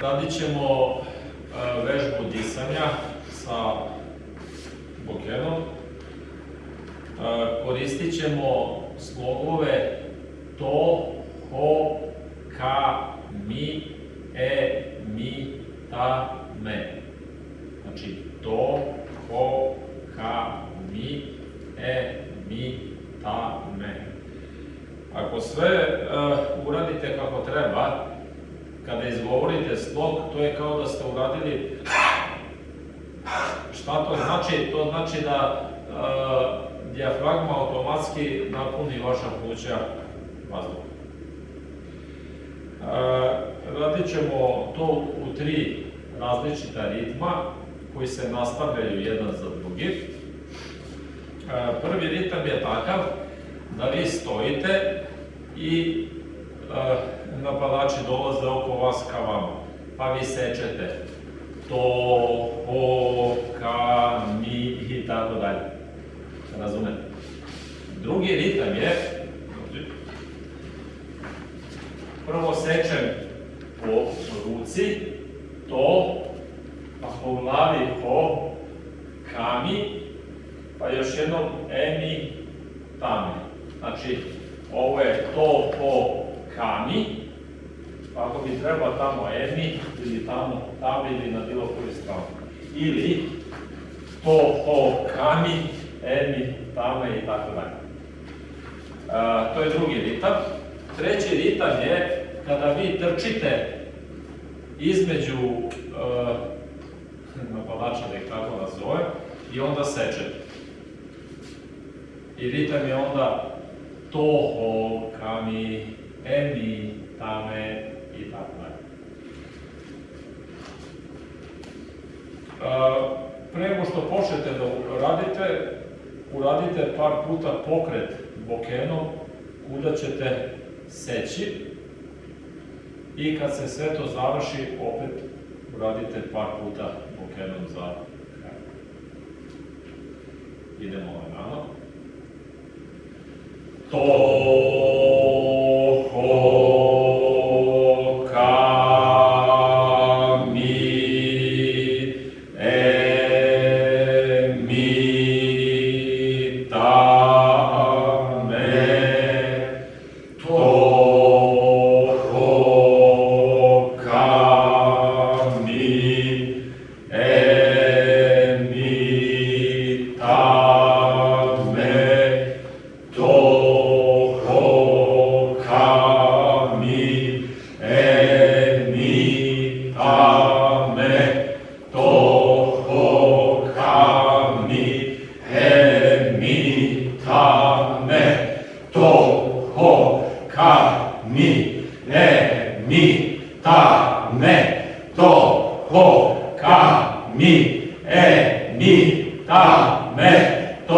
Radit ćemo e, vežbu disanja sa bokenom. E, koristit ćemo slogove to, ho, ka, mi, e, mi, ta, me. Znači to, ho, ka, mi, e, mi, ta, me. Ako sve uh, uradite kako treba, kada izgovorite slog, to je kao da ste uradili šta to znači? To znači da uh, dijafragma automatski napuni vaša pluća vazduha. Uh, radit ćemo to u tri različita ritma koji se nastavljaju jedan za drugi. Prvi ritam je takav da vi stojite i napadači dolaze oko vas ka vama, pa vi sečete to, ho, ka, mi i tako dalje. Razumete? Drugi ritam je prvo sečem po ruci, to, pa po glavi ho, kami, pa još jednom emi, tami. Znači, ovo je to, po, kami, ako bi trebao tamo emi, ili tamo tami, ili na bilo koju stranu. Ili to, ho, kami, emi, tame i tako dalje. To je drugi ritam. Treći ritam je kada vi trčite između napadača, da ih tako nazove, i onda sečete. I ritam je onda toho, kami, emi, tame i tako dalje. Pre nego što počnete da radite, uradite par puta pokret bokenom kuda ćete seći i kad se sve to završi, opet uradite par puta bokenom za kraj. Idemo lagano. To 見た目とほかみ。れみ。ため。とほかみ。えみ。ため。と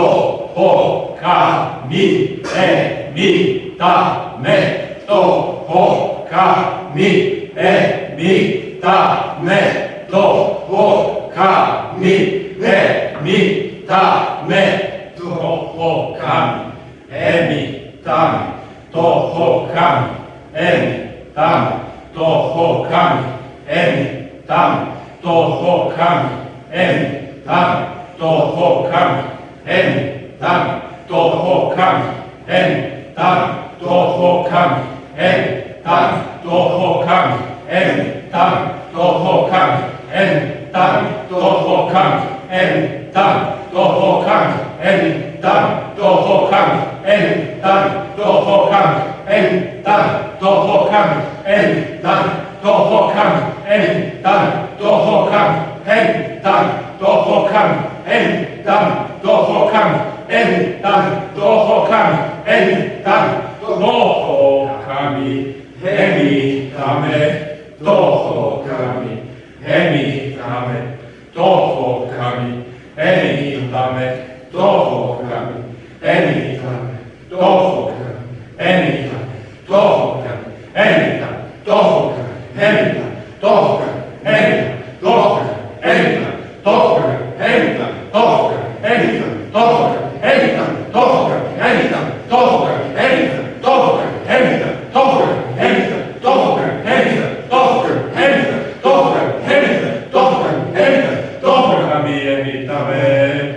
ほかみ。えみ。ため。とほかみ。えみ。ため。とほかみ。えみ。ため。το χω κάνει, έμι τάμι, το χω κάνει, έμι τάμι, το χω κάνει, έμι τάμι, το χω κάνει, έμι τάμι, το χω κάνει, έμι τάμι, το χω κάνει, έμι τάμι, το χω κάνει, έμι τάμι, το χω κάνει, έμι τάμι, το χω έμι τάμι, το χω έμι τάμι, το χω έμι τάμι, toho kami, eni tani, toho kami, eni tani, toho kami, eni tani, toho kami, eni tani, toho kami, eni tani, toho kami, eni tani, toho kami, eni tani, toho kami, eni tani, toho kami, eni tani, toho kami, eni tame, toho kami, eni tame, toho kami, Enitame, toccami, enitame, toccami, enitame, toccami, enitame, toccami, enitame, toccami, me. eh,